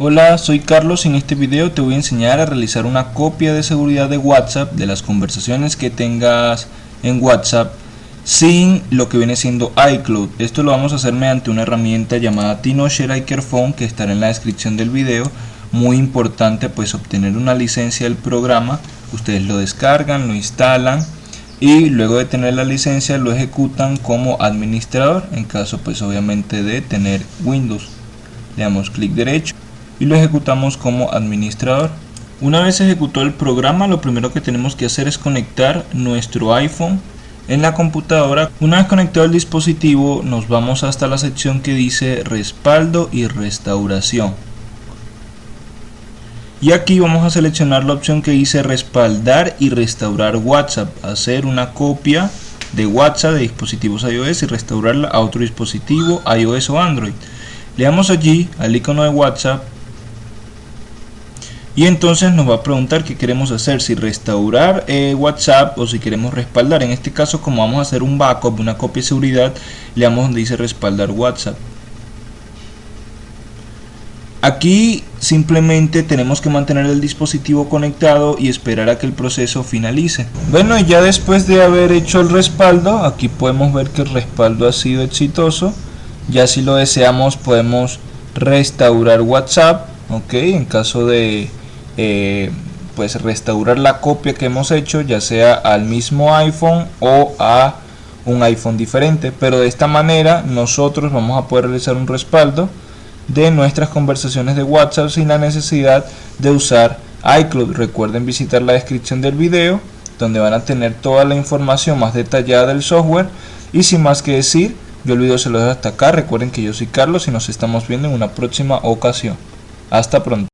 Hola, soy Carlos y en este video te voy a enseñar a realizar una copia de seguridad de WhatsApp de las conversaciones que tengas en WhatsApp sin lo que viene siendo iCloud. Esto lo vamos a hacer mediante una herramienta llamada TinoShare iCareFone que estará en la descripción del video. Muy importante pues obtener una licencia del programa. Ustedes lo descargan, lo instalan y luego de tener la licencia lo ejecutan como administrador en caso pues obviamente de tener Windows. Le damos clic derecho y lo ejecutamos como administrador. Una vez ejecutado el programa, lo primero que tenemos que hacer es conectar nuestro iPhone en la computadora. Una vez conectado el dispositivo, nos vamos hasta la sección que dice respaldo y restauración. Y aquí vamos a seleccionar la opción que dice respaldar y restaurar WhatsApp, hacer una copia de WhatsApp de dispositivos iOS y restaurarla a otro dispositivo iOS o Android. Le damos allí al icono de WhatsApp y entonces nos va a preguntar qué queremos hacer, si restaurar eh, WhatsApp o si queremos respaldar. En este caso como vamos a hacer un backup, una copia de seguridad, le damos donde dice respaldar WhatsApp. Aquí simplemente tenemos que mantener el dispositivo conectado y esperar a que el proceso finalice. Bueno, y ya después de haber hecho el respaldo, aquí podemos ver que el respaldo ha sido exitoso. Ya si lo deseamos podemos restaurar WhatsApp, ok, en caso de eh, pues restaurar la copia que hemos hecho ya sea al mismo iPhone o a un iPhone diferente. Pero de esta manera nosotros vamos a poder realizar un respaldo de nuestras conversaciones de WhatsApp sin la necesidad de usar iCloud. Recuerden visitar la descripción del video donde van a tener toda la información más detallada del software. Y sin más que decir yo el video se lo dejo hasta acá. Recuerden que yo soy Carlos y nos estamos viendo en una próxima ocasión. Hasta pronto